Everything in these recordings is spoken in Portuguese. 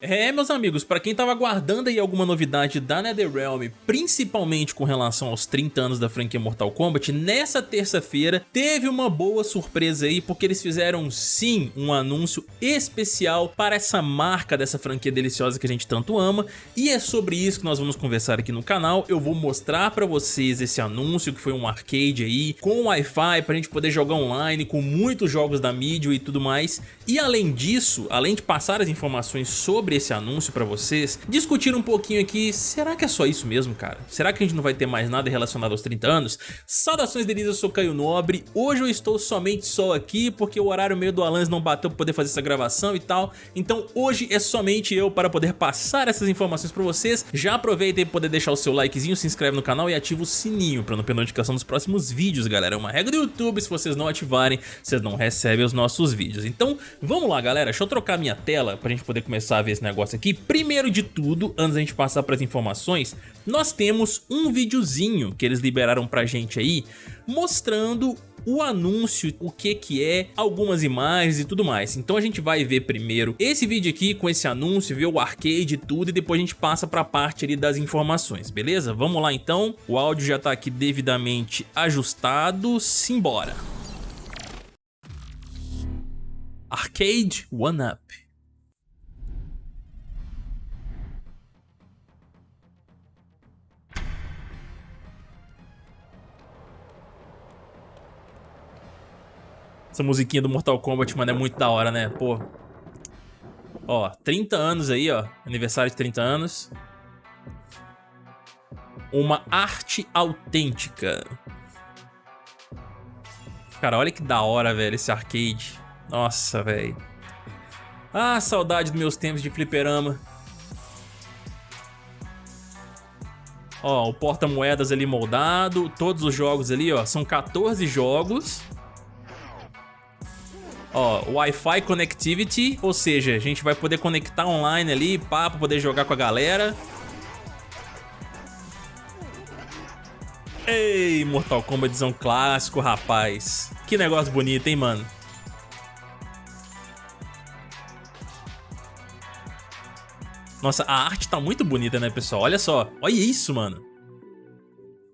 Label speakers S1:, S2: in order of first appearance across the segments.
S1: É, meus amigos, pra quem tava aguardando aí alguma novidade da NetherRealm, principalmente com relação aos 30 anos da franquia Mortal Kombat, nessa terça-feira teve uma boa surpresa aí, porque eles fizeram sim um anúncio especial para essa marca dessa franquia deliciosa que a gente tanto ama, e é sobre isso que nós vamos conversar aqui no canal. Eu vou mostrar pra vocês esse anúncio, que foi um arcade aí, com Wi-Fi, pra gente poder jogar online, com muitos jogos da mídia e tudo mais, e além disso, além de passar as informações sobre sobre esse anúncio pra vocês, discutir um pouquinho aqui, será que é só isso mesmo, cara? Será que a gente não vai ter mais nada relacionado aos 30 anos? Saudações delícias, eu sou Caio Nobre, hoje eu estou somente só aqui porque o horário meio do Alans não bateu pra poder fazer essa gravação e tal, então hoje é somente eu para poder passar essas informações pra vocês. Já aproveita e poder deixar o seu likezinho, se inscreve no canal e ativa o sininho pra não perder notificação dos próximos vídeos, galera. É uma regra do YouTube, se vocês não ativarem, vocês não recebem os nossos vídeos. Então, vamos lá, galera, deixa eu trocar minha tela pra gente poder começar a ver esse negócio aqui. Primeiro de tudo, antes da gente passar para as informações, nós temos um videozinho que eles liberaram pra gente aí, mostrando o anúncio, o que que é, algumas imagens e tudo mais. Então a gente vai ver primeiro esse vídeo aqui com esse anúncio, ver o arcade e tudo, e depois a gente passa para a parte ali das informações, beleza? Vamos lá então, o áudio já está aqui devidamente ajustado, simbora! Arcade One Up Essa musiquinha do Mortal Kombat, mano, é muito da hora, né? Pô. Ó, 30 anos aí, ó. Aniversário de 30 anos. Uma arte autêntica. Cara, olha que da hora, velho, esse arcade. Nossa, velho. Ah, saudade dos meus tempos de fliperama. Ó, o porta-moedas ali moldado, todos os jogos ali, ó, são 14 jogos. Ó, Wi-Fi Connectivity, ou seja, a gente vai poder conectar online ali, pá, pra poder jogar com a galera. Ei, Mortal Kombatzão clássico, rapaz. Que negócio bonito, hein, mano? Nossa, a arte tá muito bonita, né, pessoal? Olha só. Olha isso, mano.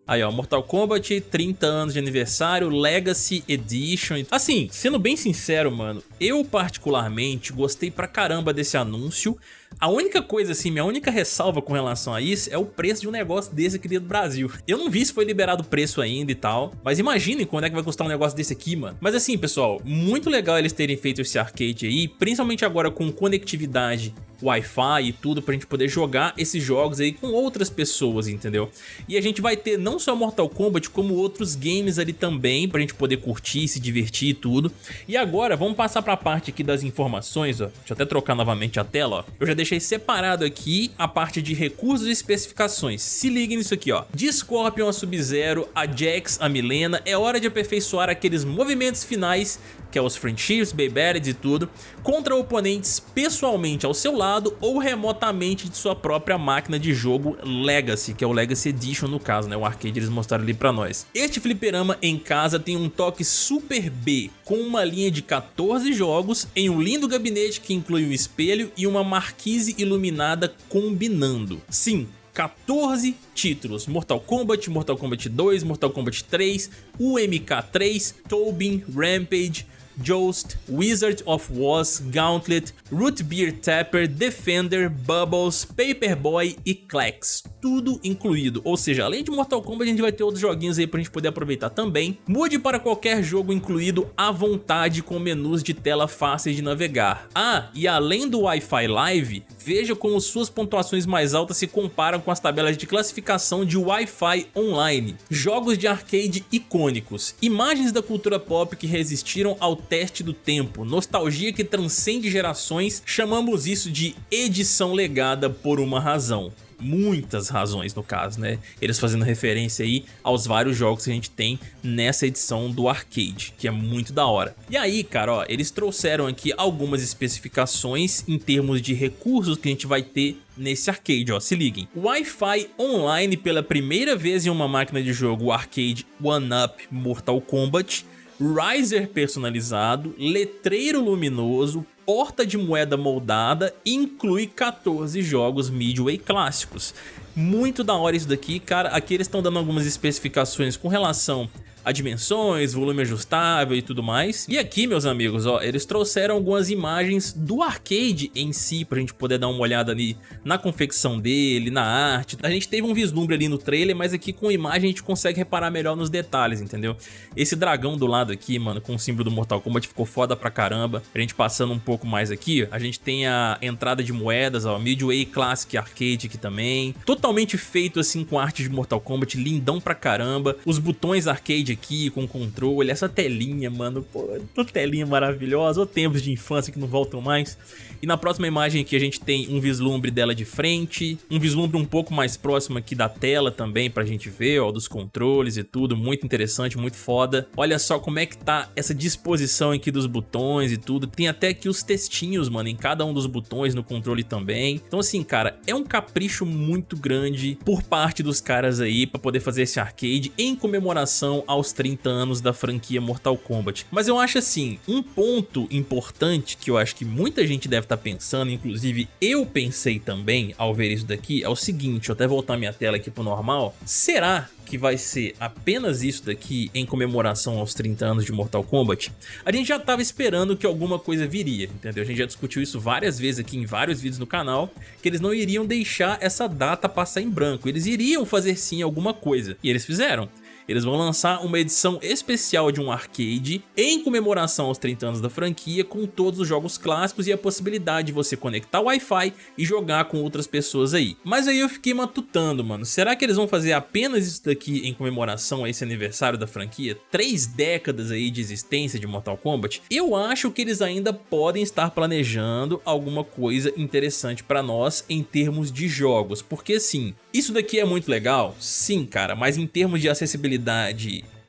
S1: Aí, ó, Mortal Kombat, 30 anos de aniversário, Legacy Edition. Assim, sendo bem sincero, mano, eu particularmente gostei pra caramba desse anúncio. A única coisa assim, minha única ressalva com relação a isso é o preço de um negócio desse aqui dentro do Brasil. Eu não vi se foi liberado o preço ainda e tal, mas imaginem quando é que vai custar um negócio desse aqui, mano. Mas assim, pessoal, muito legal eles terem feito esse arcade aí, principalmente agora com conectividade Wi-Fi e tudo pra gente poder jogar esses jogos aí com outras pessoas, entendeu? E a gente vai ter não só Mortal Kombat, como outros games ali também pra gente poder curtir, se divertir e tudo. E agora vamos passar pra parte aqui das informações, ó. Deixa eu até trocar novamente a tela, ó. Eu já deixei separado aqui a parte de recursos e especificações. Se liguem nisso aqui, ó. De Scorpion a Sub-Zero, a Jax, a Milena, é hora de aperfeiçoar aqueles movimentos finais que é os Friendships, Baybarids e tudo, contra oponentes pessoalmente ao seu lado ou remotamente de sua própria máquina de jogo Legacy, que é o Legacy Edition no caso, né? O arcade eles mostraram ali pra nós. Este fliperama em casa tem um toque super B, com uma linha de 14 jogos em um lindo gabinete que inclui um espelho e uma marquise iluminada combinando. Sim, 14 títulos, Mortal Kombat, Mortal Kombat 2, Mortal Kombat 3, UMK3, Tobin, Rampage, Joust, Wizard of Oz, Gauntlet, Root Beer Tapper, Defender, Bubbles, Paperboy e Klex. Tudo incluído, ou seja, além de Mortal Kombat a gente vai ter outros joguinhos aí pra gente poder aproveitar também. Mude para qualquer jogo incluído à vontade com menus de tela fáceis de navegar. Ah, e além do Wi-Fi Live, veja como suas pontuações mais altas se comparam com as tabelas de classificação de Wi-Fi online. Jogos de arcade icônicos, imagens da cultura pop que resistiram ao teste do tempo, nostalgia que transcende gerações, chamamos isso de edição legada por uma razão muitas razões no caso, né? Eles fazendo referência aí aos vários jogos que a gente tem nessa edição do arcade, que é muito da hora. E aí, cara, ó, eles trouxeram aqui algumas especificações em termos de recursos que a gente vai ter nesse arcade, ó, se liguem. Wi-Fi online pela primeira vez em uma máquina de jogo arcade One Up Mortal Kombat, riser personalizado, letreiro luminoso, porta de moeda moldada e inclui 14 jogos Midway clássicos. Muito da hora isso daqui, cara. Aqui eles estão dando algumas especificações com relação a dimensões, volume ajustável e tudo mais. E aqui, meus amigos, ó, eles trouxeram algumas imagens do arcade em si, pra gente poder dar uma olhada ali na confecção dele, na arte. A gente teve um vislumbre ali no trailer, mas aqui com imagem a gente consegue reparar melhor nos detalhes, entendeu? Esse dragão do lado aqui, mano, com o símbolo do Mortal Kombat ficou foda pra caramba. A gente passando um pouco mais aqui, a gente tem a entrada de moedas, ó, Midway Classic Arcade aqui também. Totalmente feito assim com arte de Mortal Kombat, lindão pra caramba. Os botões arcade aqui com controle, essa telinha, mano, pô, telinha maravilhosa, ou tempos de infância que não voltam mais. E na próxima imagem aqui a gente tem um vislumbre dela de frente, um vislumbre um pouco mais próximo aqui da tela também pra gente ver, ó, dos controles e tudo, muito interessante, muito foda. Olha só como é que tá essa disposição aqui dos botões e tudo, tem até aqui os textinhos, mano, em cada um dos botões no controle também. Então assim, cara, é um capricho muito grande por parte dos caras aí pra poder fazer esse arcade em comemoração aos 30 anos da franquia Mortal Kombat. Mas eu acho assim, um ponto importante que eu acho que muita gente deve estar tá pensando, inclusive eu pensei também ao ver isso daqui, é o seguinte, eu até voltar minha tela aqui pro normal, será que vai ser apenas isso daqui em comemoração aos 30 anos de Mortal Kombat, a gente já estava esperando que alguma coisa viria, entendeu? A gente já discutiu isso várias vezes aqui em vários vídeos no canal, que eles não iriam deixar essa data passar em branco, eles iriam fazer sim alguma coisa, e eles fizeram eles vão lançar uma edição especial de um arcade em comemoração aos 30 anos da franquia com todos os jogos clássicos e a possibilidade de você conectar Wi-Fi e jogar com outras pessoas aí. Mas aí eu fiquei matutando, mano, será que eles vão fazer apenas isso daqui em comemoração a esse aniversário da franquia? Três décadas aí de existência de Mortal Kombat? Eu acho que eles ainda podem estar planejando alguma coisa interessante pra nós em termos de jogos, porque assim, isso daqui é muito legal? Sim, cara, mas em termos de acessibilidade,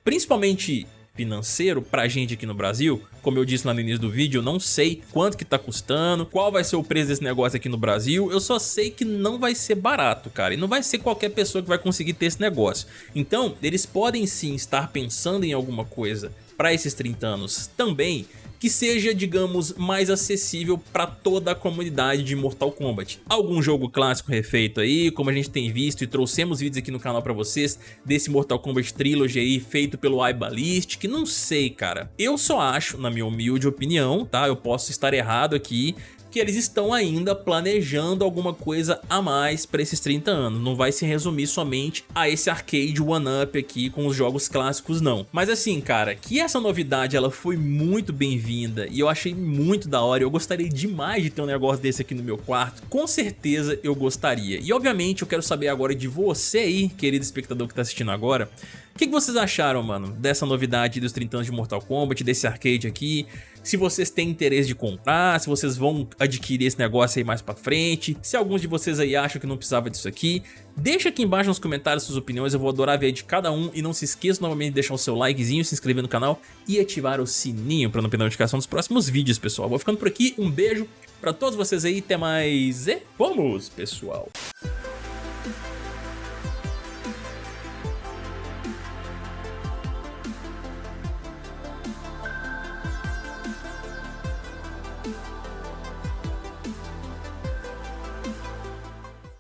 S1: principalmente financeiro pra gente aqui no Brasil, como eu disse lá no início do vídeo, eu não sei quanto que tá custando, qual vai ser o preço desse negócio aqui no Brasil, eu só sei que não vai ser barato, cara, e não vai ser qualquer pessoa que vai conseguir ter esse negócio. Então, eles podem sim estar pensando em alguma coisa para esses 30 anos também, que seja, digamos, mais acessível para toda a comunidade de Mortal Kombat. Algum jogo clássico refeito aí, como a gente tem visto e trouxemos vídeos aqui no canal para vocês desse Mortal Kombat Trilogy aí feito pelo iBallistic, não sei, cara. Eu só acho, na minha humilde opinião, tá? Eu posso estar errado aqui, que eles estão ainda planejando alguma coisa a mais para esses 30 anos. Não vai se resumir somente a esse arcade one-up aqui com os jogos clássicos não. Mas assim, cara, que essa novidade ela foi muito bem-vinda e eu achei muito da hora. Eu gostaria demais de ter um negócio desse aqui no meu quarto. Com certeza eu gostaria. E obviamente eu quero saber agora de você aí, querido espectador que tá assistindo agora, o que, que, vocês acharam, mano, dessa novidade dos 30 anos de Mortal Kombat, desse arcade aqui? Se vocês têm interesse de comprar, se vocês vão adquirir esse negócio aí mais pra frente, se alguns de vocês aí acham que não precisava disso aqui, deixa aqui embaixo nos comentários suas opiniões, eu vou adorar ver de cada um e não se esqueça novamente de deixar o seu likezinho, se inscrever no canal e ativar o sininho pra não perder a notificação dos próximos vídeos, pessoal. Vou ficando por aqui, um beijo pra todos vocês aí, até mais e vamos, pessoal!